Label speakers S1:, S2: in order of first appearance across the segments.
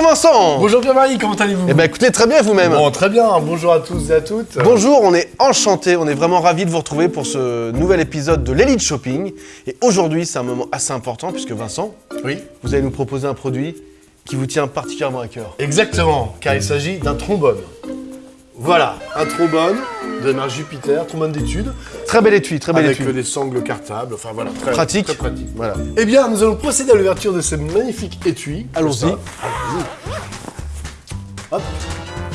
S1: Vincent
S2: Bonjour Pierre-Marie, comment allez-vous
S1: Eh ben écoutez, très bien vous-même
S2: Bon, très bien, bonjour à tous et à toutes.
S1: Bonjour, on est enchanté, on est vraiment ravis de vous retrouver pour ce nouvel épisode de l'Elite Shopping. Et aujourd'hui, c'est un moment assez important puisque Vincent,
S2: Oui,
S1: vous allez nous proposer un produit qui vous tient particulièrement à cœur.
S2: exactement, car il s'agit d'un trombone. Voilà, un trombone de marque Jupiter, trombone d'études,
S1: Très belle étui, très belle
S2: avec
S1: étui.
S2: euh, des sangles cartables, enfin voilà, très
S1: Pratique.
S2: Très pratique.
S1: Voilà.
S2: Eh bien, nous allons procéder à l'ouverture de ce magnifique étui.
S1: Allons-y.
S2: Hop,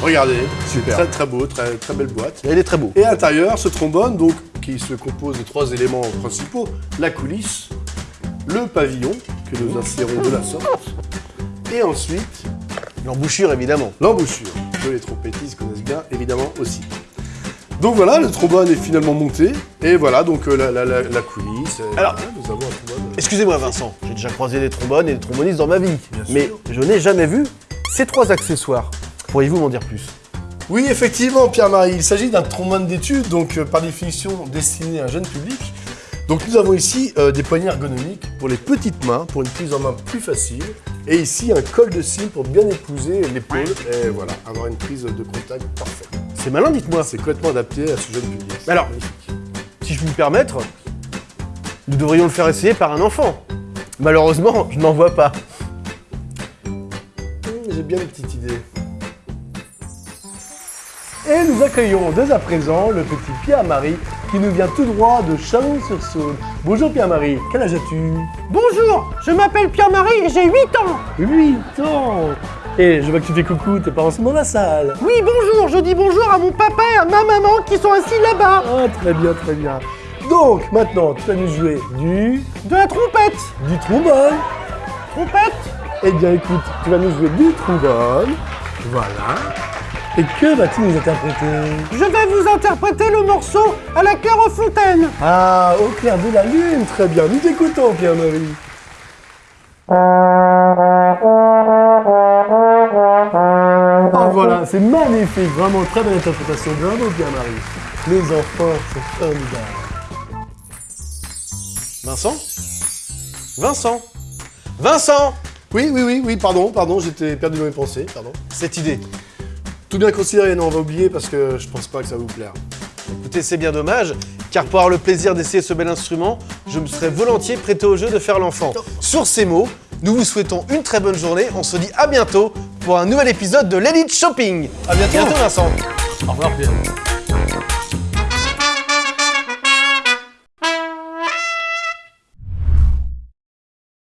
S2: regardez,
S1: Super.
S2: très très beau, très, très belle boîte.
S1: Et il est très beau.
S2: Et à l'intérieur, ce trombone, donc, qui se compose de trois éléments principaux la coulisse, le pavillon, que nous insérons de la sorte, et ensuite
S1: L'embouchure, évidemment.
S2: l'embouchure, que les trompettistes connaissent bien, évidemment aussi. Donc voilà, le trombone est finalement monté, et voilà donc euh, la, la- la- la coulisse.
S1: Alors-
S2: nous avons un trombone.
S1: Excusez-moi Vincent, j'ai déjà croisé des trombones et des trombonistes dans ma vie.
S2: Bien sûr.
S1: mais je n'ai jamais vu ces trois accessoires. Pourriez-vous m'en dire plus?
S2: Oui, effectivement, Pierre-Marie, il s'agit d'un trombone d'études, donc euh, par définition destiné à un jeune public. Donc nous avons ici euh, des poignées ergonomiques pour les petites mains, pour une prise en main plus facile. Et ici un col de cime pour bien épouser l'épaule et voilà, avoir une prise de contact parfaite.
S1: C'est malin, dites-moi.
S2: C'est complètement adapté à ce jeune public.
S1: Alors-
S2: magnifique.
S1: Si je puis me permettre, nous devrions le faire essayer par un enfant. Malheureusement, je n'en vois pas.
S2: Hum, J'ai bien une petite idée.
S3: Et nous accueillons dès à présent le petit Pierre-Marie qui nous vient tout droit de Chalon-sur-Saône. Bonjour Pierre-Marie, quel âge as-tu?
S4: Bonjour, je m'appelle Pierre-Marie et j'ai 8 ans.
S3: 8 ans Et je vois que tu fais coucou, tes parents sont dans la salle.
S4: Oui, bonjour, je dis bonjour à mon papa et à ma maman qui sont assis là-bas.
S3: Ah, très bien, très bien. Donc, maintenant, tu vas nous jouer du...
S4: De la trompette.
S3: du trombone.
S4: Trompette?
S3: Eh bien, écoute, tu vas nous jouer du trombone. Voilà. Et que vas-tu nous interpréter?
S4: Je vais vous interpréter le morceau à la cœur aux fontaines.
S3: Ah, au clair de la lune, très bien. Nous t'écoutons, Pierre-Marie. Ah voilà, c'est magnifique, vraiment très belle interprétation. Bravo Pierre-Marie. Les enfants, c'est formidable.
S1: Vincent? Vincent? Vincent?
S2: Oui, oui, oui, oui, pardon, pardon, j'étais perdu dans mes pensées, pardon.
S1: Cette idée.
S2: Tout bien considéré, non, on va oublier parce que je pense pas que ça va vous plaire.
S1: Écoutez, c'est bien dommage, car pour avoir le plaisir d'essayer ce bel instrument, je me serais volontiers prêté au jeu de faire l'enfant. Sur ces mots, nous vous souhaitons une très bonne journée. On se dit à bientôt pour un nouvel épisode de l'Elite Shopping. À bientôt, Vincent.
S3: Au revoir Pierre.